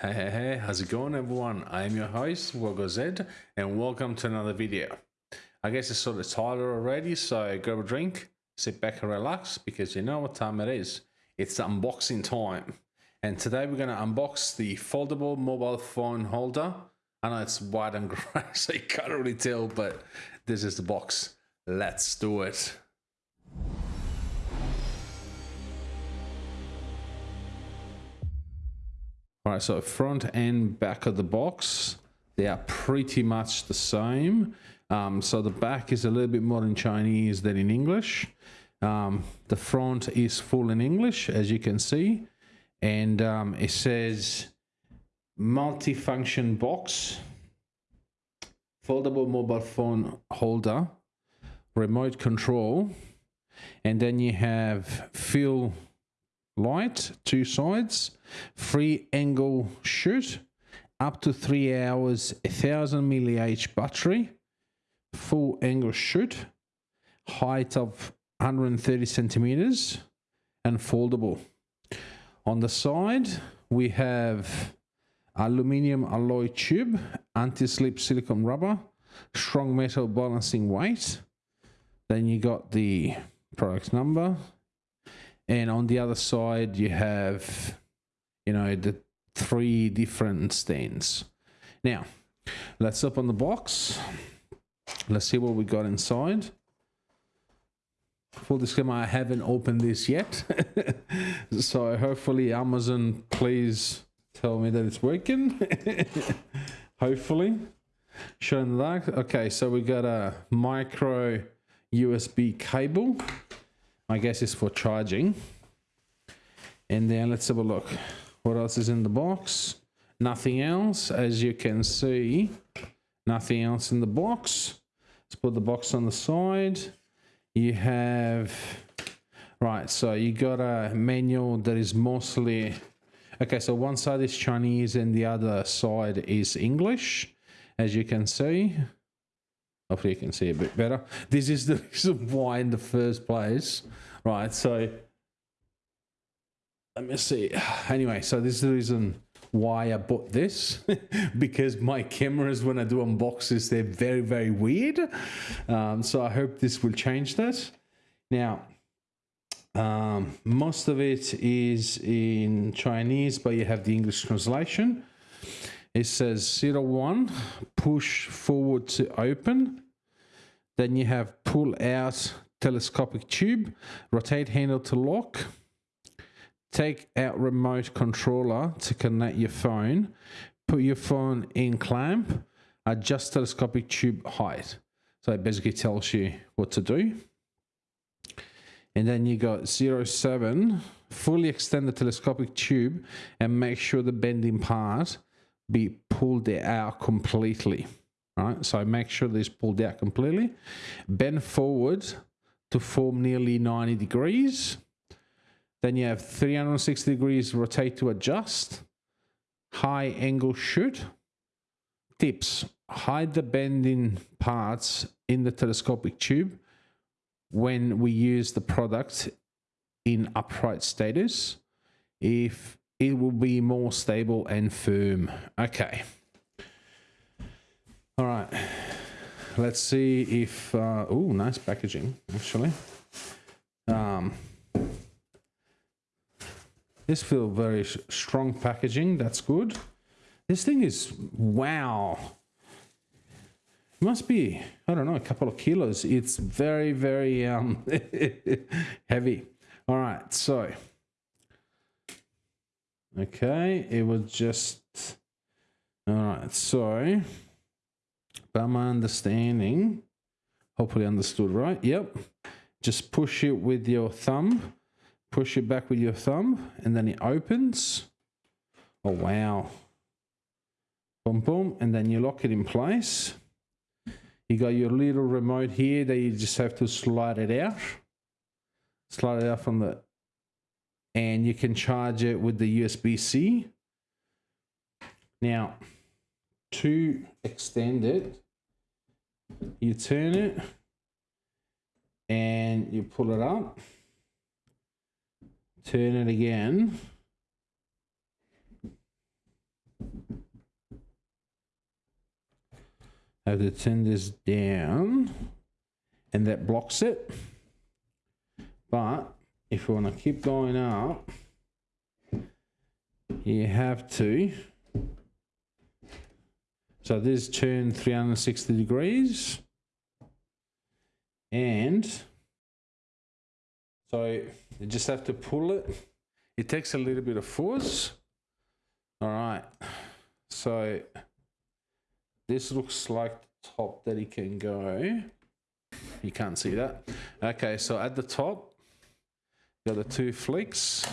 Hey, hey, hey, how's it going, everyone? I am your host, Wogo Zed, and welcome to another video. I guess it's sort of title already, so grab a drink, sit back and relax because you know what time it is. It's unboxing time. And today we're going to unbox the foldable mobile phone holder. I know it's white and grey, so you can't really tell, but this is the box. Let's do it. All right, so front and back of the box, they are pretty much the same. Um, so the back is a little bit more in Chinese than in English. Um, the front is full in English, as you can see. And um, it says multi-function box, foldable mobile phone holder, remote control, and then you have fill light, two sides, free angle shoot, up to three hours, a thousand milliamp battery, full angle shoot, height of 130 centimeters, and foldable. On the side, we have aluminium alloy tube, anti-slip silicone rubber, strong metal balancing weight. Then you got the product number, and on the other side you have you know the three different stands. Now let's open the box. Let's see what we got inside. Full disclaimer i haven't opened this yet. So hopefully amazon please tell me that it's working. Hopefully. Showing dark. Okay so we got a micro usb cable I guess is for charging. And then let's have a look. What else is in the box? Nothing else. As you can see, nothing else in the box. Let's put the box on the side. You have, right, so you got a manual that is mostly, okay, so one side is Chinese and the other side is English, as you can see. Hopefully you can see a bit better. This is the reason why in the first place, right? So let me see. Anyway, so this is the reason why I bought this because my cameras when I do unboxes they're very very weird. Um, so I hope this will change that. Now, um, most of it is in Chinese, but you have the English translation. It says zero one push forward to open. Then you have pull out telescopic tube, rotate handle to lock, take out remote controller to connect your phone, put your phone in clamp, adjust telescopic tube height. So it basically tells you what to do. And then you got 07, fully extend the telescopic tube and make sure the bending part be pulled out completely. Right, so make sure this pulled out completely. Bend forward to form nearly 90 degrees. Then you have 360 degrees rotate to adjust. High angle shoot. Tips. Hide the bending parts in the telescopic tube when we use the product in upright status. If it will be more stable and firm. Okay. All right. Let's see if... Uh, oh, nice packaging, actually. Um, this feels very strong packaging. That's good. This thing is... Wow. Must be, I don't know, a couple of kilos. It's very, very um, heavy. All right, so Okay, it was just... Alright, so... By my understanding, hopefully understood right, yep. Just push it with your thumb. Push it back with your thumb, and then it opens. Oh, wow. Boom, boom, and then you lock it in place. You got your little remote here that you just have to slide it out. Slide it out from the and you can charge it with the USB-C. Now, to extend it, you turn it and you pull it up, turn it again. Have to turn this down and that blocks it. But if you want to keep going up, you have to so this turned 360 degrees. And so you just have to pull it. It takes a little bit of force. All right. So this looks like the top that it can go. You can't see that. Okay, so at the top, got the two flicks.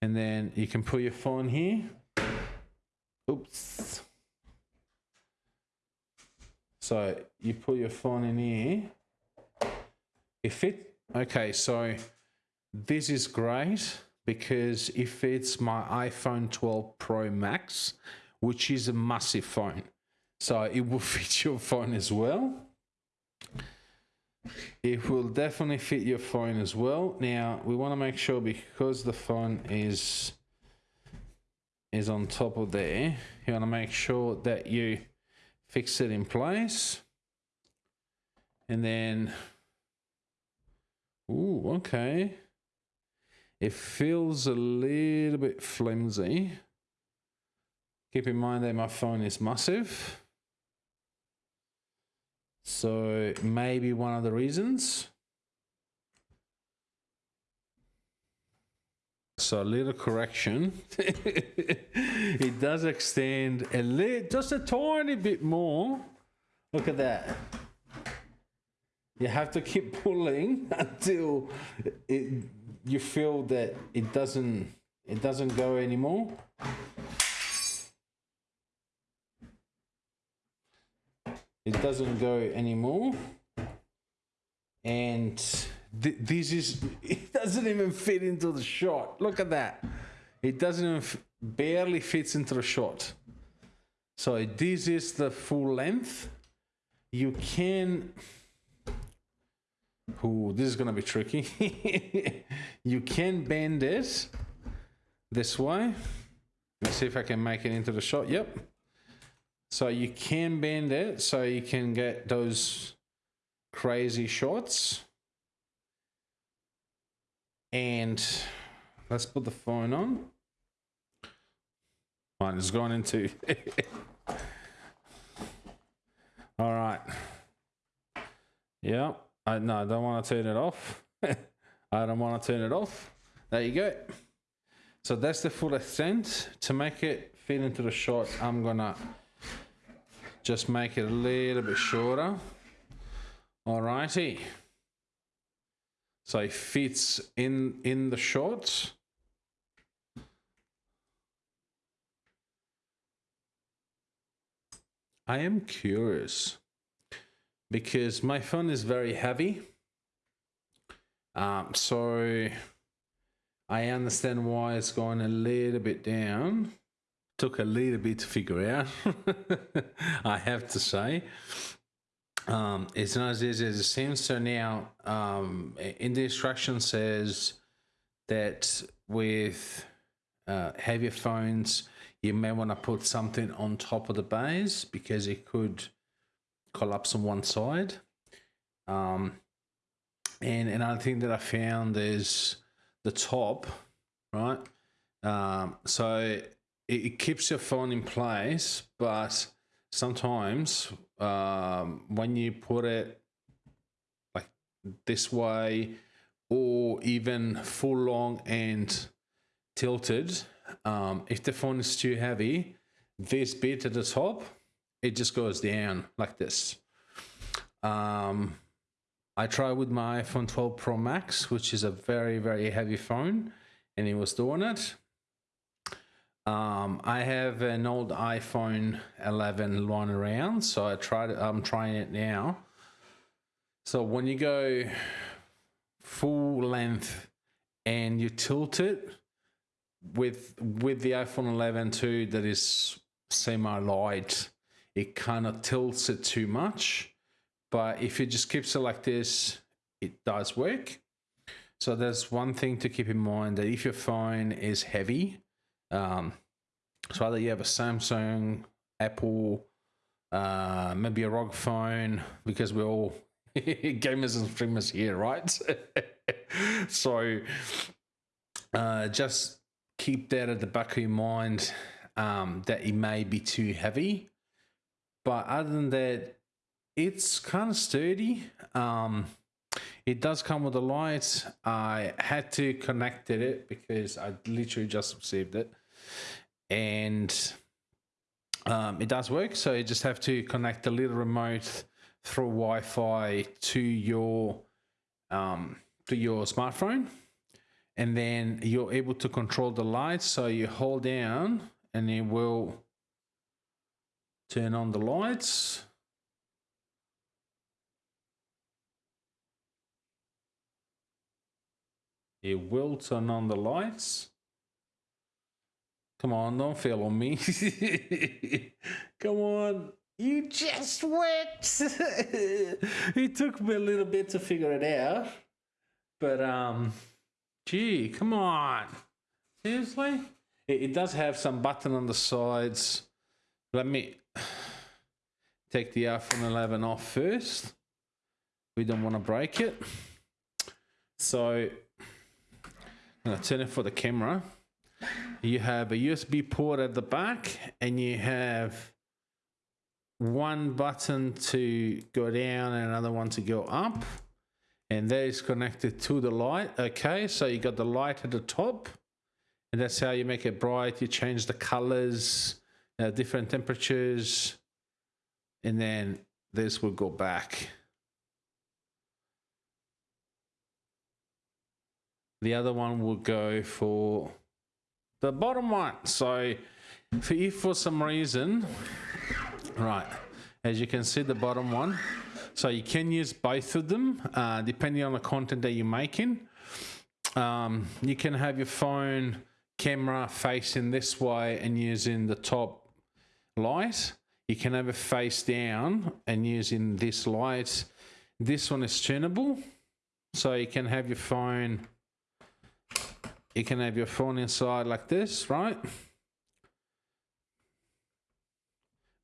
And then you can put your phone here. Oops. So you put your phone in here. If it, okay, so this is great because if it's my iPhone 12 Pro Max, which is a massive phone. So it will fit your phone as well. It will definitely fit your phone as well. Now we want to make sure because the phone is is on top of there, you want to make sure that you fix it in place. And then, ooh, okay. It feels a little bit flimsy. Keep in mind that my phone is massive. So maybe one of the reasons. So a little correction. it does extend a little, just a tiny bit more. Look at that. You have to keep pulling until it, you feel that it doesn't it doesn't go anymore. it doesn't go anymore and th this is it doesn't even fit into the shot look at that it doesn't even barely fits into the shot so this is the full length you can Oh, this is gonna be tricky. you can bend it this way. Let's see if I can make it into the shot. Yep. So you can bend it so you can get those crazy shots. And let's put the phone on. Mine it's gone into. All right. Yeah. I no, I don't want to turn it off. I don't want to turn it off. There you go. So that's the full extent. To make it fit into the shot, I'm gonna just make it a little bit shorter. Alrighty. So it fits in, in the shorts. I am curious because my phone is very heavy. Um, so I understand why it's going a little bit down took a little bit to figure out, I have to say. Um, it's not as easy as it seems. So now, um, in the instruction says that with uh, heavier phones, you may want to put something on top of the base because it could collapse on one side. Um, and another thing that I found is the top, right? Um, so it, it keeps your phone in place, but sometimes um, when you put it like this way or even full long and tilted, um, if the phone is too heavy, this bit at the top, it just goes down like this. Um, I tried with my iPhone 12 Pro Max, which is a very, very heavy phone, and it was doing it. Um, I have an old iPhone 11 lying around, so I tried. I'm trying it now. So when you go full length and you tilt it with with the iPhone 11 too, that is semi light, it kind of tilts it too much. But if it just keeps it like this, it does work. So there's one thing to keep in mind that if your phone is heavy, um, so either you have a Samsung, Apple, uh, maybe a ROG phone because we're all gamers and streamers here, right? so uh, just keep that at the back of your mind um, that it may be too heavy. But other than that, it's kind of sturdy. Um, it does come with a light. I had to connect it because I literally just received it. And um, it does work. So you just have to connect the little remote through Wi-Fi to your um, to your smartphone, and then you're able to control the lights. So you hold down, and it will turn on the lights. It will turn on the lights. Come on, don't fail on me. Come on. You just went. it took me a little bit to figure it out. But, um, gee, come on. Seriously? It, it does have some button on the sides. Let me take the iPhone 11 off first. We don't want to break it. So, I'm going to turn it for the camera you have a USB port at the back and you have one button to go down and another one to go up. And that is connected to the light. Okay so you got the light at the top. And that's how you make it bright. You change the colors uh, different temperatures. And then this will go back. The other one will go for the bottom one. So if for some reason, right, as you can see the bottom one, so you can use both of them uh, depending on the content that you're making. Um, you can have your phone camera facing this way and using the top light. You can have it face down and using this light. This one is tunable. So you can have your phone you can have your phone inside like this, right?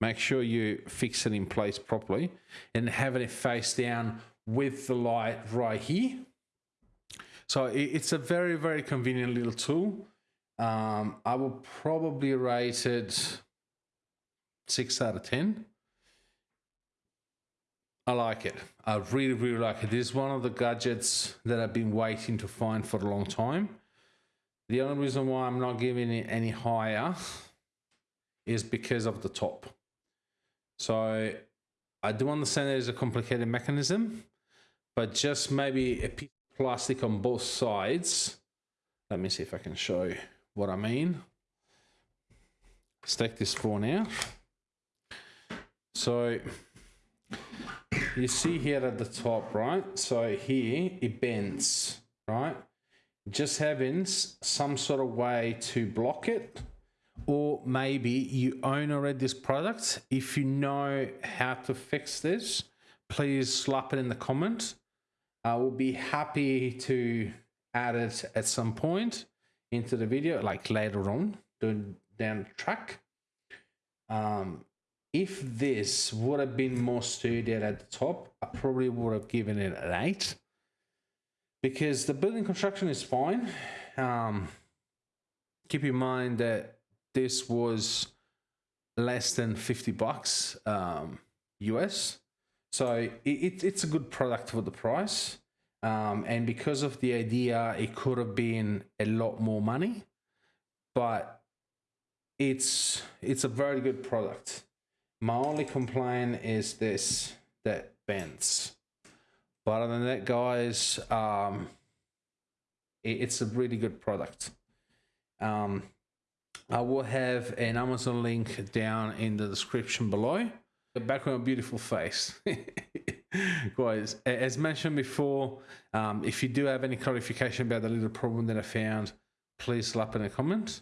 Make sure you fix it in place properly and having it face down with the light right here. So it's a very, very convenient little tool. Um, I will probably rate it six out of 10. I like it. I really, really like it. This is one of the gadgets that I've been waiting to find for a long time. The only reason why I'm not giving it any higher is because of the top. So I do understand it is a complicated mechanism, but just maybe a piece of plastic on both sides. Let me see if I can show you what I mean. Take this phone now. So you see here at the top, right? So here it bends, right? Just having some sort of way to block it. Or maybe you own already this product. If you know how to fix this please slap it in the comment. I will be happy to add it at some point into the video like later on down the track. Um, if this would have been more sturdy at the top i probably would have given it an 8 because the building construction is fine. Um, keep in mind that this was less than 50 bucks um, US. So it, it, it's a good product for the price. Um, and because of the idea, it could have been a lot more money, but it's it's a very good product. My only complaint is this that bends. But other than that, guys, um, it, it's a really good product. Um, I will have an Amazon link down in the description below. The background, beautiful face. guys, as mentioned before, um, if you do have any clarification about the little problem that I found, please slap in a comment.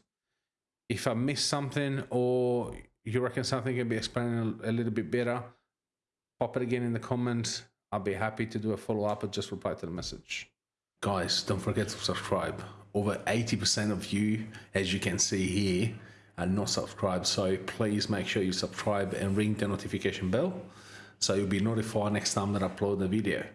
If I missed something or you reckon something can be explained a little bit better, pop it again in the comments I'll be happy to do a follow up or just reply to the message. Guys, don't forget to subscribe. Over 80% of you, as you can see here, are not subscribed. So please make sure you subscribe and ring the notification bell so you'll be notified next time that I upload the video.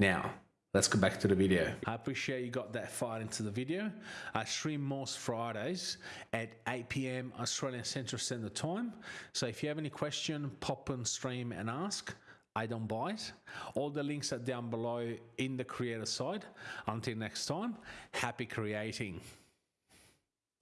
Now, let's go back to the video. I appreciate you got that far into the video. I stream most Fridays at 8 p.m. Australian Central Standard Time. So if you have any question, pop on stream and ask. I don't buy it. All the links are down below in the creator side. Until next time, happy creating.